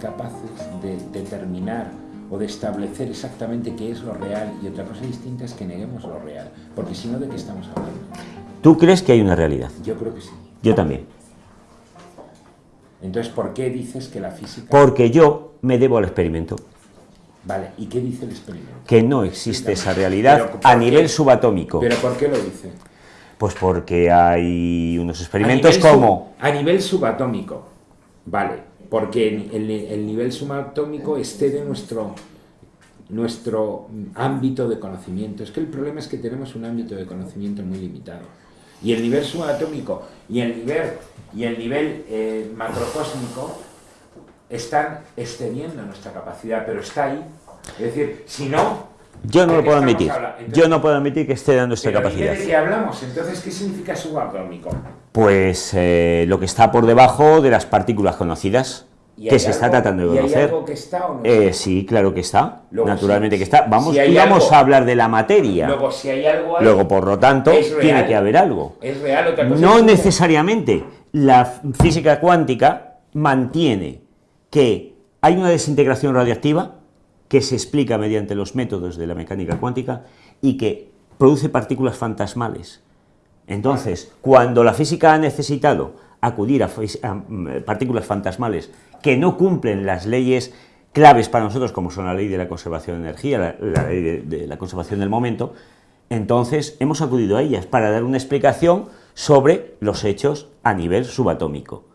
Capaces de determinar o de establecer exactamente qué es lo real y otra cosa distinta es que neguemos lo real, porque si no, ¿de qué estamos hablando? ¿Tú crees que hay una realidad? Yo creo que sí. Yo también. Entonces, ¿por qué dices que la física... Porque yo me debo al experimento. Vale, ¿y qué dice el experimento? Que no existe esa realidad a nivel subatómico. ¿Pero por qué lo dice? Pues porque hay unos experimentos como... a nivel subatómico, vale, porque el, el, nivel subatómico excede nuestro, nuestro ámbito de conocimiento. Es que el problema es que tenemos un ámbito de conocimiento muy limitado. Y el nivel subatómico y el nivel, y el nivel eh, macrocósmico están excediendo nuestra capacidad, pero está ahí. Es decir, si no... Yo no lo puedo admitir. Yo no puedo admitir que exceda nuestra capacidad. ¿De qué hablamos? Entonces, ¿qué significa subatómico? Pues eh, lo que está por debajo de las partículas conocidas que se está tratando de conocer. ¿y hay algo que está o no eh, sí, claro que está. Naturalmente que está. Vamos, si vamos a hablar de la materia. Luego, si hay algo Luego, por lo tanto, tiene que haber algo. Es real otra cosa No necesariamente. La física cuántica mantiene que hay una desintegración radiactiva que se explica mediante los métodos de la mecánica cuántica y que produce partículas fantasmales. Entonces, cuando la física ha necesitado acudir a, mm, partículas fantasmales que no cumplen las leyes claves para nosotros, como son la ley de la conservación de energía, la, ley de, de, la conservación del momento, entonces hemos acudido a ellas para dar una explicación sobre los hechos a nivel subatómico.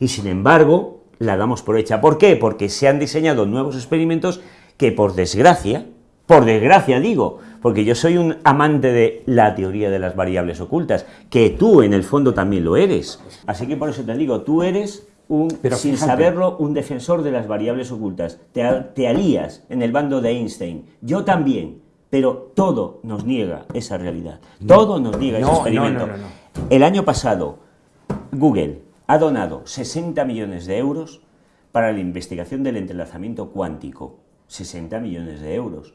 Y sin embargo, la damos por hecha. ¿Por qué? Porque se han diseñado nuevos experimentos que por desgracia, por desgracia digo, porque yo soy un amante de la teoría de las variables ocultas, que tú en el fondo también lo eres. Así que por eso te digo, tú eres un, Pero sin saberlo, un defensor de las variables ocultas. Te, alías en el bando de Einstein. Yo también. Pero todo nos niega esa realidad. Todo nos niega ese experimento. el año pasado, Google ha donado 60 millones de euros para la investigación del entrelazamiento cuántico. 60 millones de euros.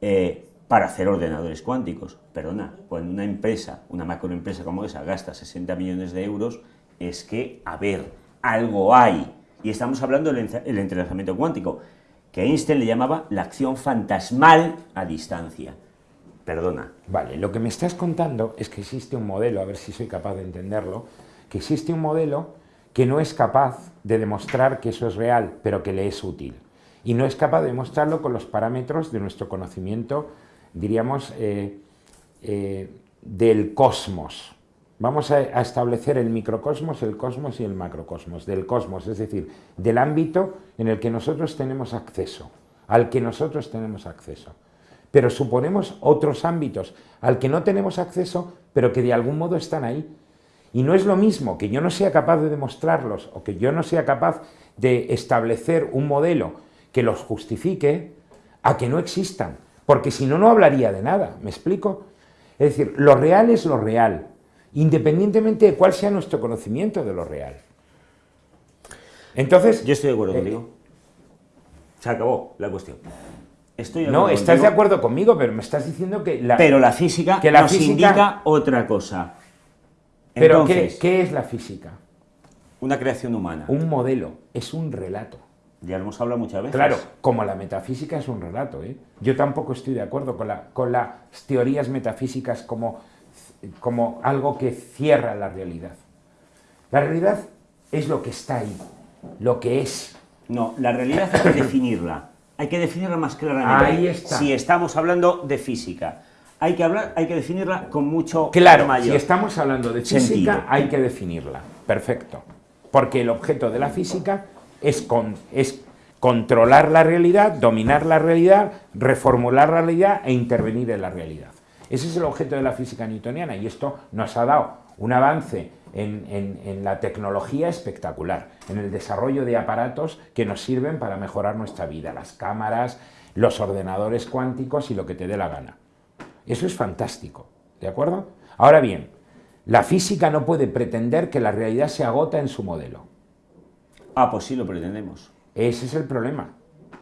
Eh, para hacer ordenadores cuánticos. Perdona, cuando una empresa, una macroempresa como esa, gasta 60 millones de euros, es que, a ver, algo hay. Y estamos hablando del entrelazamiento cuántico, que Einstein le llamaba la acción fantasmal a distancia. Perdona. Vale, lo que me estás contando es que existe un modelo, a ver si soy capaz de entenderlo, que existe un modelo que no es capaz de demostrar que eso es real, pero que le es útil. Y no es capaz de demostrarlo con los parámetros de nuestro conocimiento, diríamos, eh, eh, del cosmos. Vamos a, a, establecer el microcosmos, el cosmos y el macrocosmos, del cosmos, es decir, del ámbito en el que nosotros tenemos acceso, al que nosotros tenemos acceso. Pero suponemos otros ámbitos al que no tenemos acceso, pero que de algún modo están ahí, y no es lo mismo que yo no sea capaz de demostrarlos o que yo no sea capaz de establecer un modelo que los justifique a que no existan, porque si no, no hablaría de nada, ¿me explico? Es decir, lo real es lo real, independientemente de cuál sea nuestro conocimiento de lo real. Entonces... Yo estoy de acuerdo eh, contigo. Se acabó la cuestión. Estoy no, estás de acuerdo conmigo, pero me estás diciendo que la... Pero la física que la nos física, indica otra cosa. Pero ¿qué, es la física? Una creación humana. Un modelo, es un relato. Ya lo hemos hablado muchas veces. Claro, como la metafísica es un relato. ¿eh? Yo tampoco estoy de acuerdo con, la, con las teorías metafísicas como, como algo que cierra la realidad. La realidad es lo que está ahí, lo que es. No, la realidad hay que definirla. Hay que definirla más claramente. Ahí está. Si estamos hablando de física hay que hablar, hay que definirla con mucho claro, mayor si estamos hablando de física, hay que definirla. Perfecto. Porque el objeto de la física es, con, es controlar la realidad, dominar la realidad, reformular la realidad e intervenir en la realidad. Ese es el objeto de la física newtoniana y esto nos ha dado un avance en, en, la tecnología espectacular, en el desarrollo de aparatos que nos sirven para mejorar nuestra vida, las cámaras, los ordenadores cuánticos y lo que te dé la gana. Eso es fantástico, ¿de acuerdo? Ahora bien, la física no puede pretender que la realidad se agota en su modelo. Ah, pues sí lo pretendemos. Ese es el problema.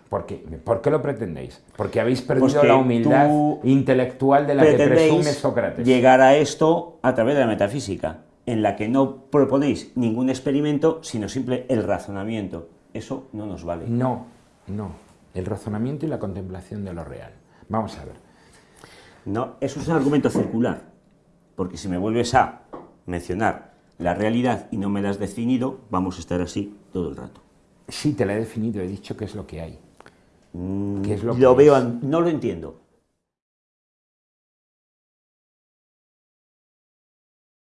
¿Por qué? ¿Por qué lo pretendéis? Porque habéis perdido la humildad intelectual de la que presume Sócrates. llegar a esto a través de la metafísica, en la que no proponéis ningún experimento, sino simple el razonamiento. eso no nos vale. No, no. El razonamiento y la contemplación de lo real. Vamos a ver. No, eso es un argumento circular, porque si me vuelves a mencionar la realidad y no me la has definido, vamos a estar así todo el rato. Sí, te la he definido, he dicho qué es lo que hay. Mm, ¿Qué es lo lo que veo, es? no lo entiendo.